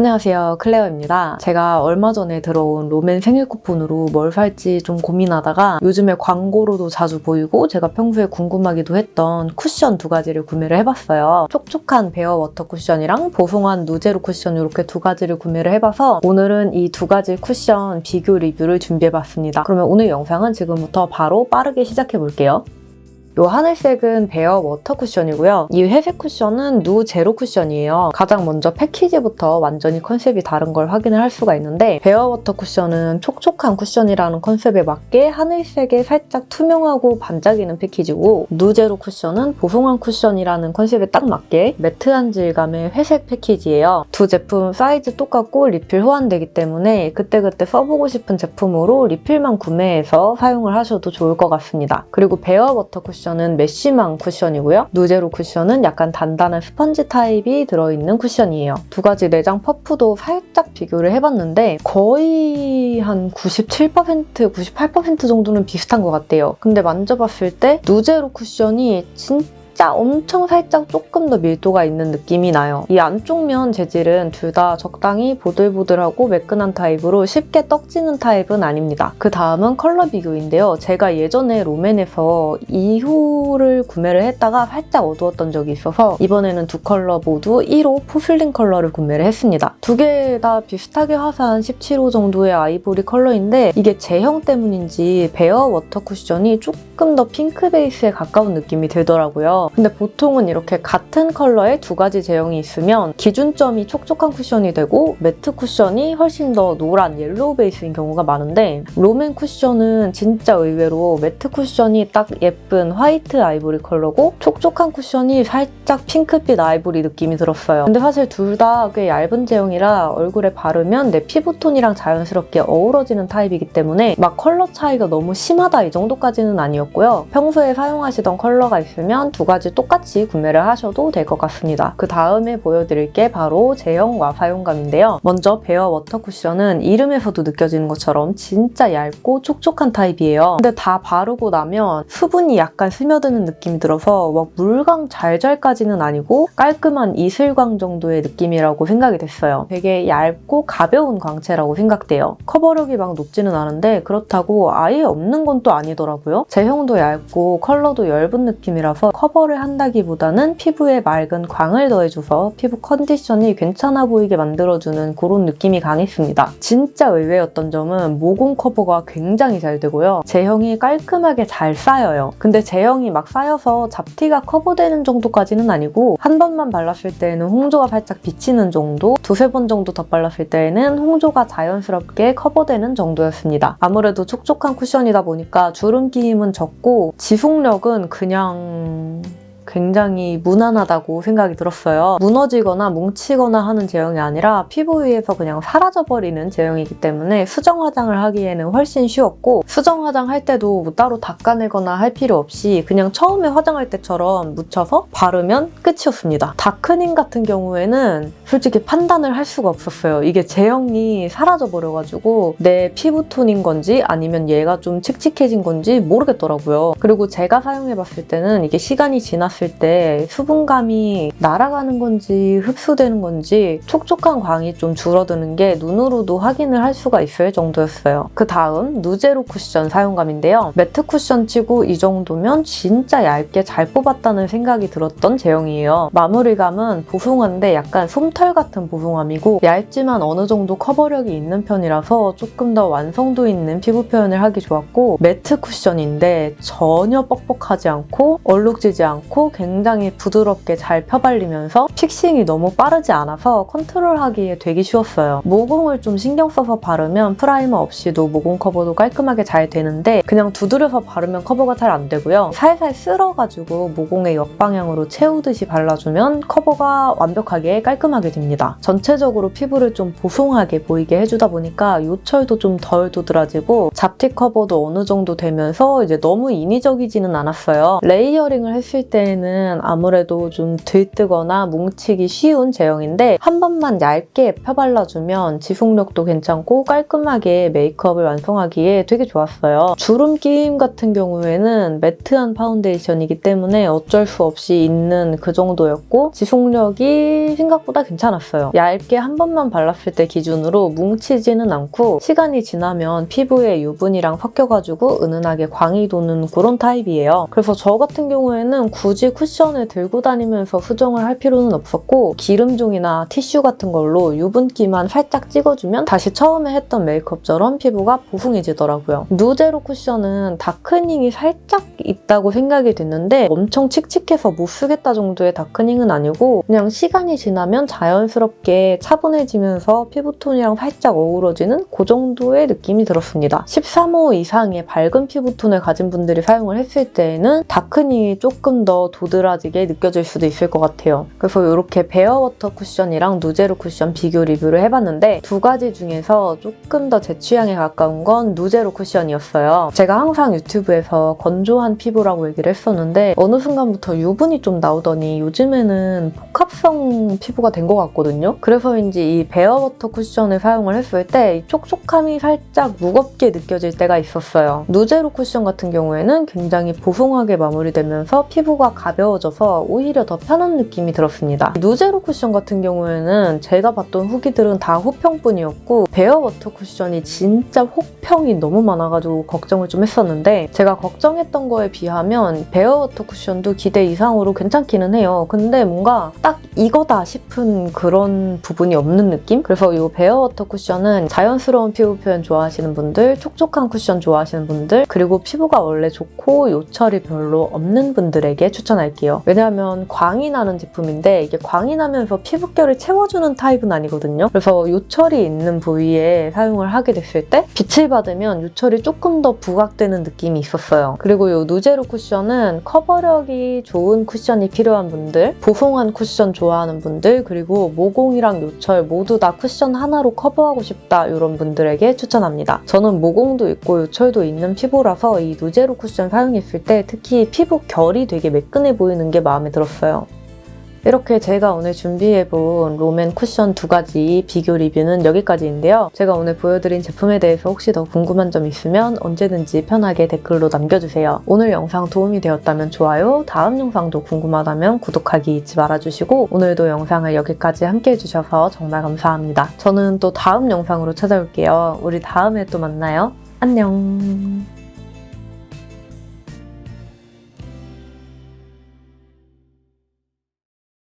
안녕하세요 클레어입니다. 제가 얼마 전에 들어온 롬앤 생일 쿠폰으로 뭘 살지 좀 고민하다가 요즘에 광고로도 자주 보이고 제가 평소에 궁금하기도 했던 쿠션 두 가지를 구매를 해봤어요. 촉촉한 베어 워터 쿠션이랑 보송한 누제로 쿠션 이렇게 두 가지를 구매를 해봐서 오늘은 이 두 가지 쿠션 비교 리뷰를 준비해봤습니다. 그러면 오늘 영상은 지금부터 바로 빠르게 시작해볼게요. 이 하늘색은 베어 워터 쿠션이고요. 이 회색 쿠션은 누 제로 쿠션이에요. 가장 먼저 패키지부터 완전히 컨셉이 다른 걸 확인을 할 수가 있는데 베어 워터 쿠션은 촉촉한 쿠션이라는 컨셉에 맞게 하늘색에 살짝 투명하고 반짝이는 패키지고 누 제로 쿠션은 보송한 쿠션이라는 컨셉에 딱 맞게 matte한 질감의 회색 패키지예요. 두 제품 사이즈 똑같고 리필 호환되기 때문에 그때그때 써보고 싶은 제품으로 리필만 구매해서 사용을 하셔도 좋을 것 같습니다. 그리고 베어 워터 쿠션 쿠션은 mesh망 쿠션이고요. 누제로 쿠션은 약간 단단한 스펀지 타입이 들어있는 쿠션이에요. 두 가지 내장 퍼프도 살짝 비교를 해봤는데 거의 한 97%, 98% 정도는 비슷한 것 같아요. 근데 만져봤을 때 누제로 쿠션이 진짜 진짜 엄청 살짝 조금 더 밀도가 있는 느낌이 나요. 이 안쪽 면 재질은 둘 다 적당히 보들보들하고 매끈한 타입으로 쉽게 떡지는 타입은 아닙니다. 그 다음은 컬러 비교인데요. 제가 예전에 롬앤에서 2호를 구매를 했다가 살짝 어두웠던 적이 있어서 이번에는 두 컬러 모두 1호 포슬린 컬러를 구매를 했습니다. 두 개 다 비슷하게 화사한 17호 정도의 아이보리 컬러인데 이게 제형 때문인지 베어 워터 쿠션이 조금 더 핑크 베이스에 가까운 느낌이 들더라고요. 근데 보통은 이렇게 같은 컬러의 두 가지 제형이 있으면 기준점이 촉촉한 쿠션이 되고 matte 쿠션이 훨씬 더 노란 yellow 베이스인 경우가 많은데 롬앤 쿠션은 진짜 의외로 matte 쿠션이 딱 예쁜 화이트 아이보리 컬러고 촉촉한 쿠션이 살짝 핑크빛 아이보리 느낌이 들었어요. 근데 사실 둘 다 꽤 얇은 제형이라 얼굴에 바르면 내 피부톤이랑 자연스럽게 어우러지는 타입이기 때문에 막 컬러 차이가 너무 심하다 이 정도까지는 아니었고요. 평소에 사용하시던 컬러가 있으면 두 가지 똑같이 구매를 하셔도 될 것 같습니다. 그 다음에 보여드릴 게 바로 제형과 사용감인데요. 먼저 베어 워터 쿠션은 이름에서도 느껴지는 것처럼 진짜 얇고 촉촉한 타입이에요. 근데 다 바르고 나면 수분이 약간 스며드는 느낌이 들어서 막 물광 잘잘까지는 아니고 깔끔한 이슬광 정도의 느낌이라고 생각이 됐어요. 되게 얇고 가벼운 광채라고 생각돼요. 커버력이 막 높지는 않은데 그렇다고 아예 없는 건 또 아니더라고요. 제형도 얇고 컬러도 엷은 느낌이라서 커버 를 한다기보다는 피부에 맑은 광을 더해줘서 피부 컨디션이 괜찮아 보이게 만들어주는 그런 느낌이 강했습니다. 진짜 의외였던 점은 모공 커버가 굉장히 잘 되고요. 제형이 깔끔하게 잘 쌓여요. 근데 제형이 막 쌓여서 잡티가 커버되는 정도까지는 아니고 한 번만 발랐을 때에는 홍조가 살짝 비치는 정도 두세 번 정도 더 발랐을 때에는 홍조가 자연스럽게 커버되는 정도였습니다. 아무래도 촉촉한 쿠션이다 보니까 주름 끼임은 적고 지속력은 그냥 굉장히 무난하다고 생각이 들었어요. 무너지거나 뭉치거나 하는 제형이 아니라 피부 위에서 그냥 사라져버리는 제형이기 때문에 수정 화장을 하기에는 훨씬 쉬웠고 수정 화장 할 때도 뭐 따로 닦아내거나 할 필요 없이 그냥 처음에 화장할 때처럼 묻혀서 바르면 끝이었습니다. 다크닝 같은 경우에는 솔직히 판단을 할 수가 없었어요. 이게 제형이 사라져버려가지고 내 피부톤인 건지 아니면 얘가 좀 칙칙해진 건지 모르겠더라고요. 그리고 제가 사용해봤을 때는 이게 시간이 지났을 봤을 때 수분감이 날아가는 건지 흡수되는 건지 촉촉한 광이 좀 줄어드는 게 눈으로도 확인을 할 수가 있을 정도였어요. 그 다음 누제로 쿠션 사용감인데요. matte 쿠션 치고 이 정도면 진짜 얇게 잘 뽑았다는 생각이 들었던 제형이에요. 마무리감은 보송한데 약간 솜털 같은 보송함이고 얇지만 어느 정도 커버력이 있는 편이라서 조금 더 완성도 있는 피부 표현을 하기 좋았고 matte 쿠션인데 전혀 뻑뻑하지 않고 얼룩지지 않고 굉장히 부드럽게 잘 펴발리면서 fixing이 너무 빠르지 않아서 컨트롤하기에 되게 쉬웠어요. 모공을 좀 신경 써서 바르면 primer 없이도 모공 커버도 깔끔하게 잘 되는데 그냥 두드려서 바르면 커버가 잘 안 되고요. 살살 쓸어가지고 모공의 역방향으로 채우듯이 발라주면 커버가 완벽하게 깔끔하게 됩니다. 전체적으로 피부를 좀 보송하게 보이게 해주다 보니까 요철도 좀 덜 도드라지고 잡티 커버도 어느 정도 되면서 이제 너무 인위적이지는 않았어요. layering을 했을 때 경우에는 아무래도 좀 들뜨거나 뭉치기 쉬운 제형인데 한 번만 얇게 펴발라주면 지속력도 괜찮고 깔끔하게 메이크업을 완성하기에 되게 좋았어요. 주름 끼임 같은 경우에는 matte한 파운데이션이기 때문에 어쩔 수 없이 있는 그 정도였고 지속력이 생각보다 괜찮았어요. 얇게 한 번만 발랐을 때 기준으로 뭉치지는 않고 시간이 지나면 피부에 유분이랑 섞여가지고 은은하게 광이 도는 그런 타입이에요. 그래서 저 같은 경우에는 굳이 쿠션을 들고 다니면서 수정을 할 필요는 없었고 기름종이나 티슈 같은 걸로 유분기만 살짝 찍어주면 다시 처음에 했던 메이크업처럼 피부가 보송해지더라고요. 누제로 쿠션은 darkening이 살짝 있다고 생각이 됐는데 엄청 칙칙해서 못 쓰겠다 정도의 darkening은 아니고 그냥 시간이 지나면 자연스럽게 차분해지면서 피부톤이랑 살짝 어우러지는 그 정도의 느낌이 들었습니다. 13호 이상의 밝은 피부톤을 가진 분들이 사용을 했을 때에는 darkening이 조금 더 도드라지게 느껴질 수도 있을 것 같아요. 그래서 이렇게 베어워터 쿠션이랑 누제로 쿠션 비교 리뷰를 해봤는데 두 가지 중에서 조금 더 제 취향에 가까운 건 누제로 쿠션이었어요. 제가 항상 유튜브에서 건조한 피부라고 얘기를 했었는데 어느 순간부터 유분이 좀 나오더니 요즘에는 복합성 피부가 된 것 같거든요. 그래서인지 이 베어워터 쿠션을 사용을 했을 때이 촉촉함이 살짝 무겁게 느껴질 때가 있었어요. 누제로 쿠션 같은 경우에는 굉장히 보송하게 마무리되면서 피부가 가벼워져서 오히려 더 편한 느낌이 들었습니다. 누제로 쿠션 같은 경우에는 제가 봤던 후기들은 다 호평뿐이었고 베어워터 쿠션이 진짜 혹평이 너무 많아가지고 걱정을 좀 했었는데 제가 걱정했던 거에 비하면 베어워터 쿠션도 기대 이상으로 괜찮기는 해요. 근데 뭔가 딱 이거다 싶은 그런 부분이 없는 느낌? 그래서 이 베어워터 쿠션은 자연스러운 피부 표현 좋아하시는 분들, 촉촉한 쿠션 좋아하시는 분들, 그리고 피부가 원래 좋고 요철이 별로 없는 분들에게 추천 할게요. 왜냐하면 광이 나는 제품인데 이게 광이 나면서 피부결을 채워주는 타입은 아니거든요. 그래서 요철이 있는 부위에 사용을 하게 됐을 때 빛을 받으면 요철이 조금 더 부각되는 느낌이 있었어요. 그리고 이 누제로 쿠션은 커버력이 좋은 쿠션이 필요한 분들, 보송한 쿠션 좋아하는 분들, 그리고 모공이랑 요철 모두 다 쿠션 하나로 커버하고 싶다 이런 분들에게 추천합니다. 저는 모공도 있고 요철도 있는 피부라서 이 누제로 쿠션 사용했을 때 특히 피부 결이 되게 매끈해 보이는 게 마음에 들었어요. 이렇게 제가 오늘 준비해본 롬앤 쿠션 두 가지 비교 리뷰는 여기까지인데요. 제가 오늘 보여드린 제품에 대해서 혹시 더 궁금한 점 있으면 언제든지 편하게 댓글로 남겨주세요. 오늘 영상 도움이 되었다면 좋아요, 다음 영상도 궁금하다면 구독하기 잊지 말아주시고 오늘도 영상을 여기까지 함께 해주셔서 정말 감사합니다. 저는 또 다음 영상으로 찾아올게요. 우리 다음에 또 만나요. 안녕!